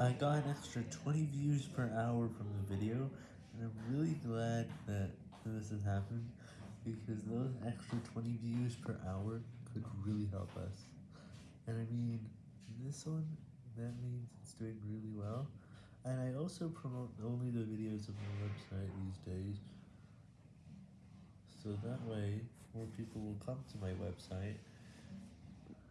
I got an extra 20 views per hour from the video, and I'm really glad that this has happened, because those extra 20 views per hour could really help us. And I mean, this one, that means it's doing really well, and I also promote only the videos of my website these days, so that way, more people will come to my website,